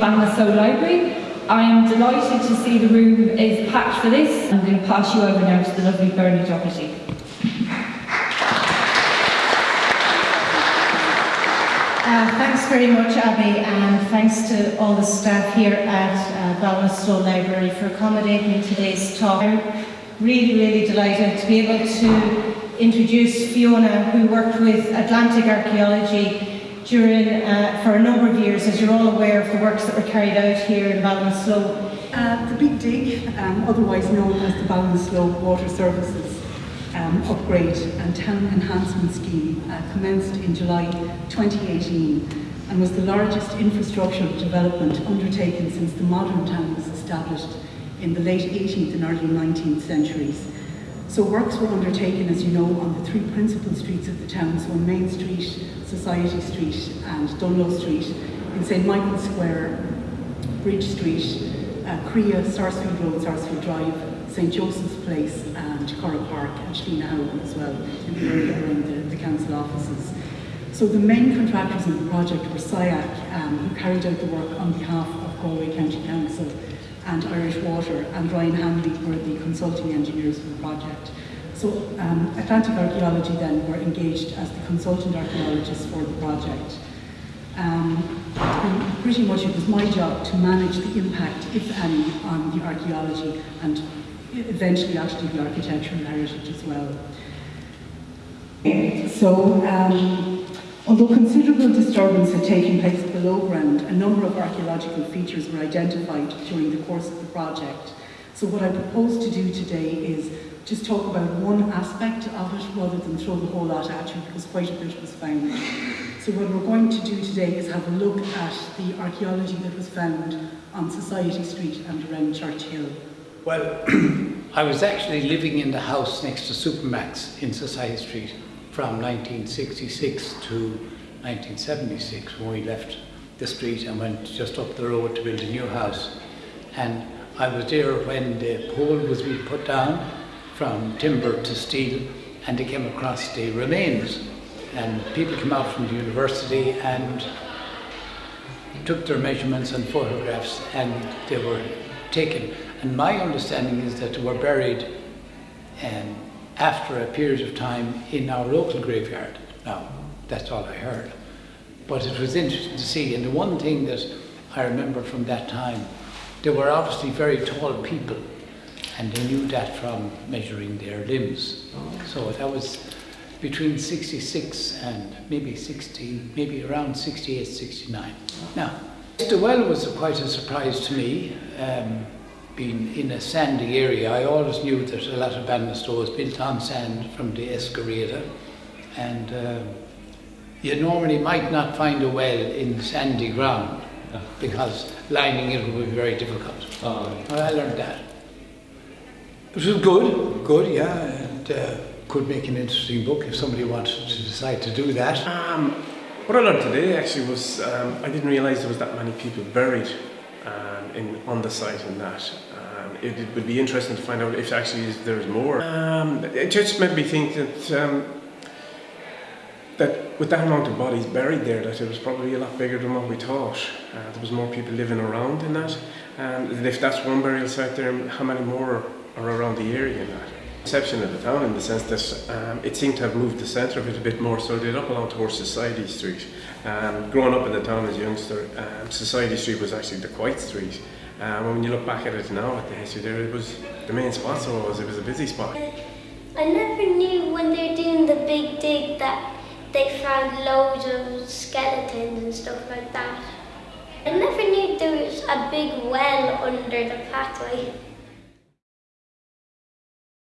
Ballinasloe Library. I am delighted to see the room is packed for this I'm going to pass you over now to the lovely Bernie Doherty. Uh, thanks very much, Abby, and thanks to all the staff here at uh, Ballinasloe Library for accommodating today's talk. I'm really, really delighted to be able to introduce Fiona, who worked with Atlantic Archaeology during, uh, for a number of years, as you're all aware of the works that were carried out here in Ballinasloe. Uh, the Big Dig, um, otherwise known as the Ballinasloe Water Services um, upgrade and town enhancement scheme uh, commenced in July 2018 and was the largest infrastructure development undertaken since the modern town was established in the late 18th and early 19th centuries. So works were undertaken, as you know, on the three principal streets of the town, so Main Street, Society Street and Dunlo Street, in St Michael's Square, Bridge Street, uh, Creagh, Sarsfield Road, Sarsfield Drive, St Joseph's Place and Cora Park and Shlina Howland as well in the area around the, the council offices. So the main contractors in the project were SIAC, um, who carried out the work on behalf of Galway County Council and Irish Water, and Ryan Hanley were the consulting engineers for the project. So um, Atlantic Archaeology then were engaged as the consultant archaeologists for the project. Um, and pretty much it was my job to manage the impact, if any, on the archaeology and eventually actually the architectural heritage as well. So, um, although considerable disturbance had taken place below ground, a number of archaeological features were identified during the course of the project. So what I propose to do today is just talk about one aspect of it rather than throw the whole lot at you because quite a bit was found. So what we're going to do today is have a look at the archaeology that was found on Society Street and around Church Hill. Well, I was actually living in the house next to Supermac's in Society Street from 1966 to 1976 when we left the street and went just up the road to build a new house. And I was there when the pole was being put down from timber to steel and they came across the remains. And people came out from the university and took their measurements and photographs and they were taken and my understanding is that they were buried um, after a period of time in our local graveyard. Now, that's all I heard. But it was interesting to see. And the one thing that I remember from that time, they were obviously very tall people. And they knew that from measuring their limbs. So that was between 66 and maybe 60, maybe around 68, 69. Now, the well was quite a surprise to me. Um, being in a sandy area, I always knew that a lot of Ballinasloe was built on sand from the Esker Riada, and uh, you normally might not find a well in sandy ground because lining it would be very difficult. Oh. Well, I learned that. It was good, good, yeah, and uh, could make an interesting book if somebody wanted to decide to do that. Um, what I learned today actually was um, I didn't realise there was that many people buried um, in, on the site and that. Um, it, it, would be interesting to find out if actually there's more. Um, it just made me think that um, that with that amount of bodies buried there, that it was probably a lot bigger than what we thought. Uh, there was more people living around in that. And if that's one burial site there, how many more are around the area in that? Perception of the town in the sense that um, it seemed to have moved the centre of it a bit more, so it did up along towards Society Street. Um, growing up in the town as a youngster, um, Society Street was actually the quiet street. Um, when you look back at it now, at the history there, it was the main spot, so it was, it was a busy spot. I never knew when they were doing the big dig that they found loads of skeletons and stuff like that. I never knew there was a big well under the pathway.